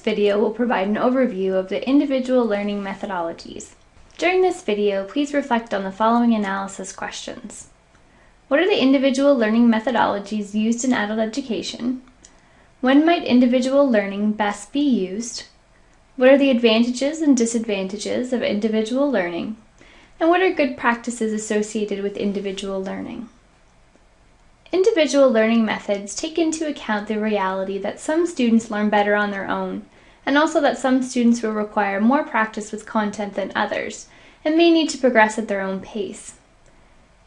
video will provide an overview of the individual learning methodologies. During this video, please reflect on the following analysis questions. What are the individual learning methodologies used in adult education? When might individual learning best be used? What are the advantages and disadvantages of individual learning? And what are good practices associated with individual learning? Individual learning methods take into account the reality that some students learn better on their own, and also that some students will require more practice with content than others, and may need to progress at their own pace.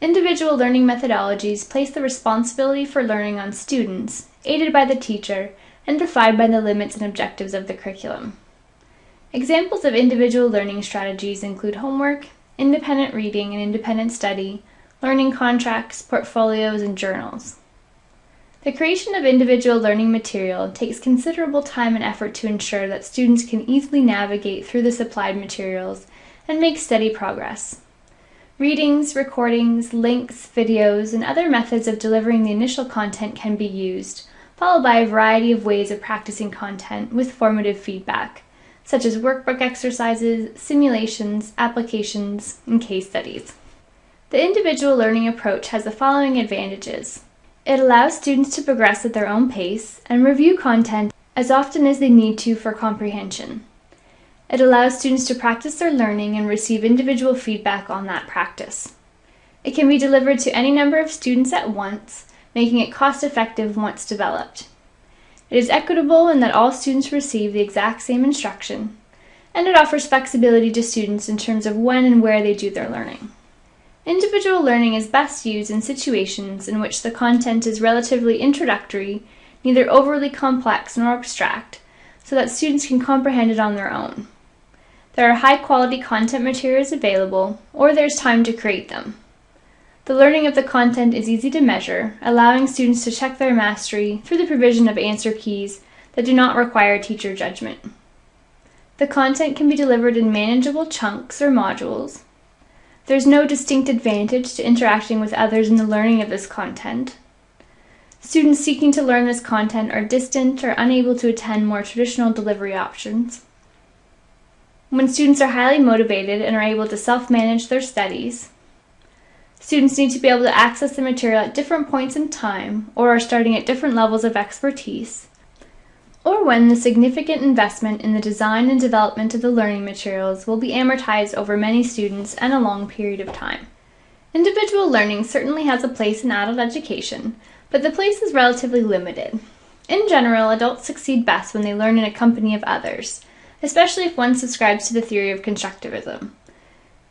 Individual learning methodologies place the responsibility for learning on students, aided by the teacher, and defined by the limits and objectives of the curriculum. Examples of individual learning strategies include homework, independent reading and independent study, learning contracts, portfolios, and journals. The creation of individual learning material takes considerable time and effort to ensure that students can easily navigate through the supplied materials and make steady progress. Readings, recordings, links, videos, and other methods of delivering the initial content can be used, followed by a variety of ways of practicing content with formative feedback, such as workbook exercises, simulations, applications, and case studies. The individual learning approach has the following advantages. It allows students to progress at their own pace and review content as often as they need to for comprehension. It allows students to practice their learning and receive individual feedback on that practice. It can be delivered to any number of students at once, making it cost effective once developed. It is equitable in that all students receive the exact same instruction, and it offers flexibility to students in terms of when and where they do their learning. Individual learning is best used in situations in which the content is relatively introductory, neither overly complex nor abstract, so that students can comprehend it on their own. There are high quality content materials available, or there's time to create them. The learning of the content is easy to measure, allowing students to check their mastery through the provision of answer keys that do not require teacher judgment. The content can be delivered in manageable chunks or modules, there's no distinct advantage to interacting with others in the learning of this content. Students seeking to learn this content are distant or unable to attend more traditional delivery options. When students are highly motivated and are able to self-manage their studies, students need to be able to access the material at different points in time or are starting at different levels of expertise, when the significant investment in the design and development of the learning materials will be amortized over many students and a long period of time. Individual learning certainly has a place in adult education, but the place is relatively limited. In general, adults succeed best when they learn in a company of others, especially if one subscribes to the theory of constructivism.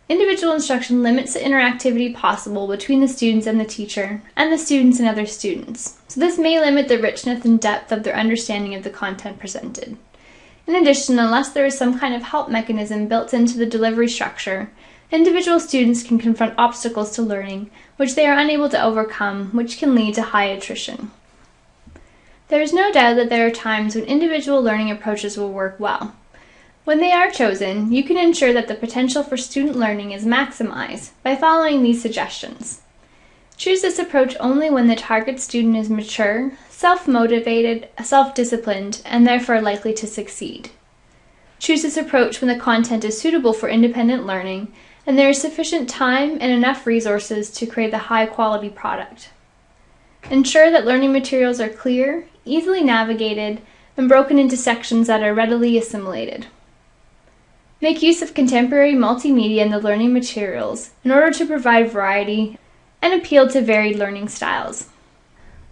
Individual instruction limits the interactivity possible between the students and the teacher, and the students and other students, so this may limit the richness and depth of their understanding of the content presented. In addition, unless there is some kind of help mechanism built into the delivery structure, individual students can confront obstacles to learning which they are unable to overcome, which can lead to high attrition. There is no doubt that there are times when individual learning approaches will work well, when they are chosen, you can ensure that the potential for student learning is maximized by following these suggestions. Choose this approach only when the target student is mature, self-motivated, self-disciplined, and therefore likely to succeed. Choose this approach when the content is suitable for independent learning and there is sufficient time and enough resources to create a high-quality product. Ensure that learning materials are clear, easily navigated, and broken into sections that are readily assimilated. Make use of contemporary multimedia in the learning materials in order to provide variety and appeal to varied learning styles.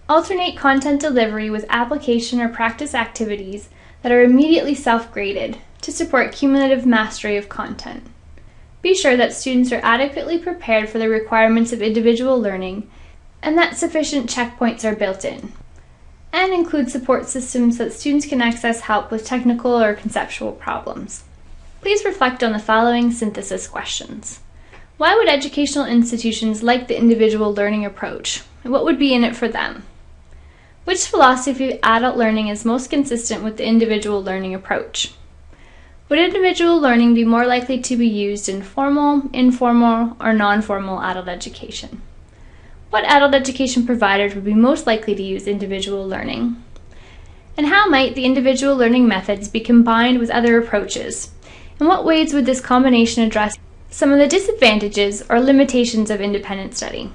Alternate content delivery with application or practice activities that are immediately self-graded to support cumulative mastery of content. Be sure that students are adequately prepared for the requirements of individual learning and that sufficient checkpoints are built in. And include support systems that students can access help with technical or conceptual problems. Please reflect on the following synthesis questions. Why would educational institutions like the individual learning approach? And what would be in it for them? Which philosophy of adult learning is most consistent with the individual learning approach? Would individual learning be more likely to be used in formal, informal, or non-formal adult education? What adult education providers would be most likely to use individual learning? And how might the individual learning methods be combined with other approaches? In what ways would this combination address some of the disadvantages or limitations of independent study?